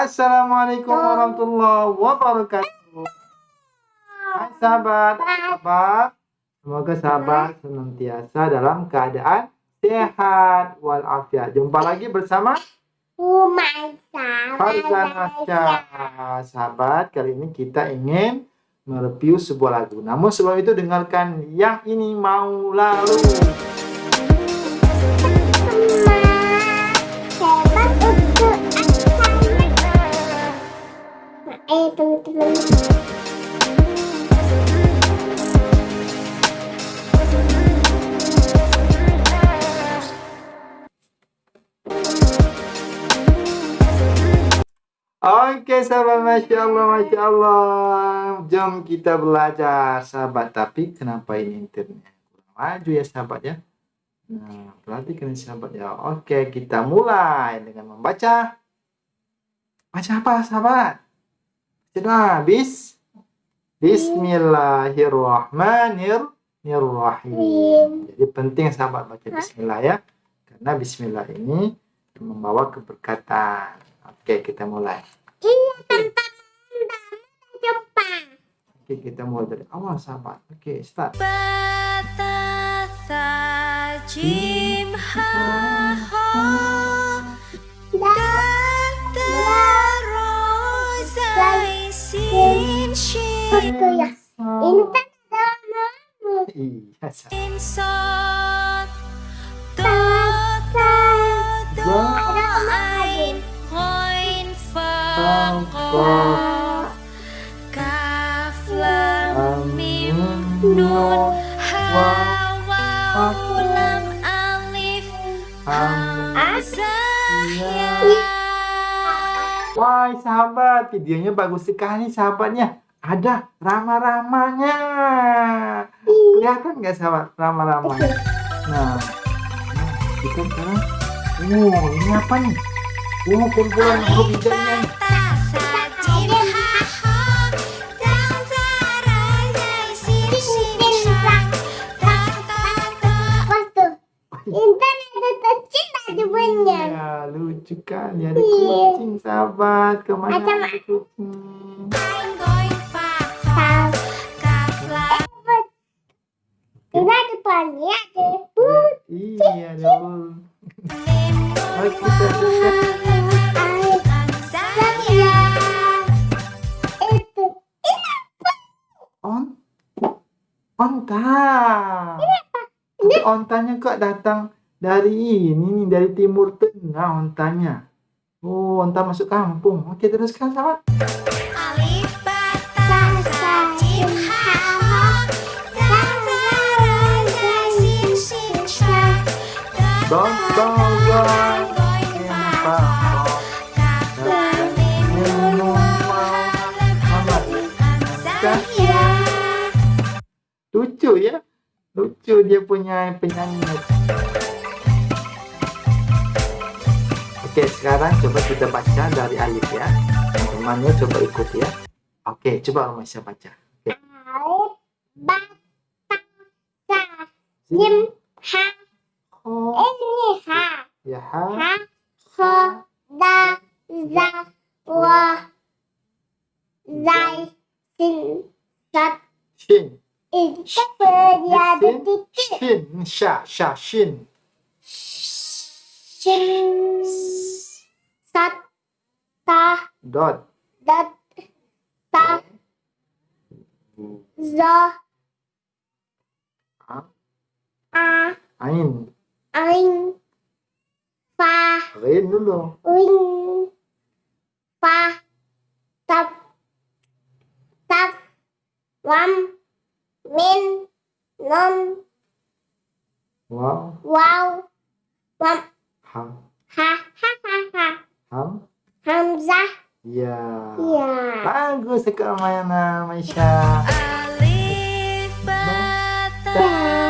Assalamualaikum warahmatullahi wabarakatuh. Hai sahabat, sahabat. Semoga sahabat senantiasa dalam keadaan sehat walafiat. Jumpa lagi bersama Farzan Asca. Sahabat, kali ini kita ingin mereview sebuah lagu. Namun sebelum itu dengarkan yang ini mau lalu. Eh teman-teman. Oke sahabat Masya Allah Masya Allah. Jom kita belajar sahabat. Tapi kenapa ini internetnya kurang maju ya sahabat ya? Nah perhatikan sahabat ya. Oke kita mulai dengan membaca. Baca apa sahabat? Baca bis Bismillahirrahmanirrahim Jadi penting sahabat baca Bismillah ya Karena Bismillah ini membawa keberkatan Oke, kita mulai. Iya, tanpa Jepang. Oke, kita mulai dari awal, sahabat. Oke, start. Jim ha ha Itu ya. Ini kan ada namamu. Iya, sahabat. Insot Ta ta Za. ada namamu. Ghain fa Qaf. Kaf lam mim Nun. nun ha Wa. waw lam alif Am. hamzah Wah, sahabat, videonya bagus sekali, sahabatnya. Ada rama-ramanya. Kelihatan nggak, sahabat, rama-ramanya? Nah, nah, kita sekarang. Oh, ini apa nih? Oh, kumpulan huruf hijaunya. nih. Jim ha ha Dal zara zai sin shin shang Ta ta ta Pas tuh. Intan ada tercinta depannya. Ya, lucu kan? Ya, ada Iya. kucing, sahabat. Ke mana Iya. Ada kucing? Depannya ada but. Iya, nun Mari kita. On? Onta. Tapi ontanya kok datang dari ini nih dari timur tengah ontanya. Oh onta masuk kampung. Oke teruskan sahabat lucu ya lucu dia punya penyanyi oke sekarang coba kita baca dari alif ya temannya coba ikut ya oke coba Romasya baca oke Alif. Ba. Ta. Sa. Ha. Any ha. Yeah. Ha. Ha. Da. Za. Wa. Zai. Sin. Sat. Shin. In. Ya. Shin. Sha. Sha. Shin. Shin. Sat. Ta. Dot. Dot. Ta. Zo. Ah. Ah. Ein. Ain. Fa. Rin dulu Wing. Pa. Tap. Tap. Wam. Min. Nom. wow Wow. Wam. ha Ha. Ha. Ha. Ha. ham Hamzah. ya Ya. bagus sekali mainan Maisha Alif ba ta sa jim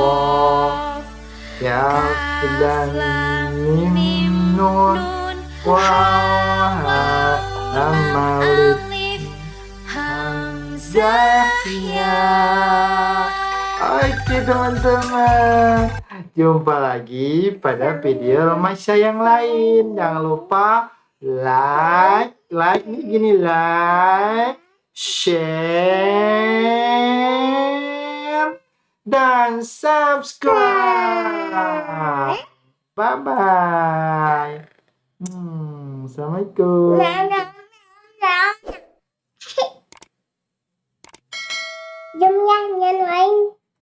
qaf ya lam mim nun wa ha lam alif Alif hamzah ya. Oke teman-teman. Jumpa lagi pada video remaja yang lain. Jangan lupa like Like. Ini gini like Share Dan subscribe. Bye. Bye hmm, Assalamualaikum